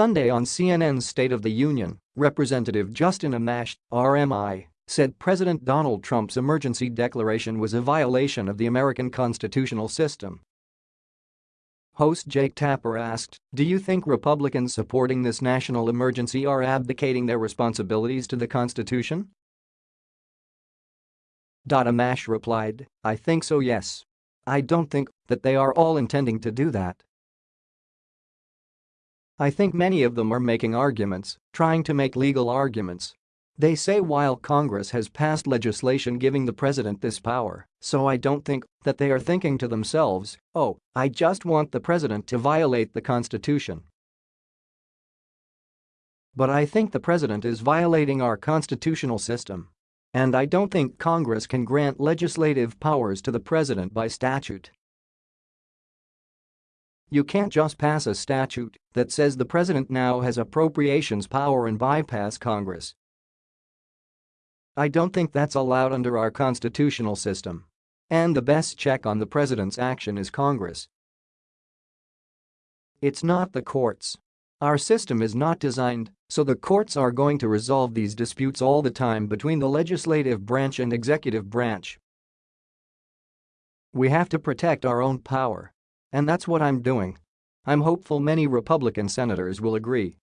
Sunday on CNN's State of the Union, Representative Justin Amash, RMI, said President Donald Trump's emergency declaration was a violation of the American constitutional system. Host Jake Tapper asked, do you think Republicans supporting this national emergency are abdicating their responsibilities to the Constitution? Amash replied, I think so yes. I don't think that they are all intending to do that. I think many of them are making arguments, trying to make legal arguments. They say while Congress has passed legislation giving the president this power, so I don't think that they are thinking to themselves, oh, I just want the president to violate the Constitution. But I think the president is violating our constitutional system. And I don't think Congress can grant legislative powers to the president by statute. You can't just pass a statute that says the president now has appropriations power and bypass Congress. I don't think that's allowed under our constitutional system. And the best check on the president's action is Congress. It's not the courts. Our system is not designed so the courts are going to resolve these disputes all the time between the legislative branch and executive branch. We have to protect our own power. And that's what I'm doing. I'm hopeful many Republican senators will agree.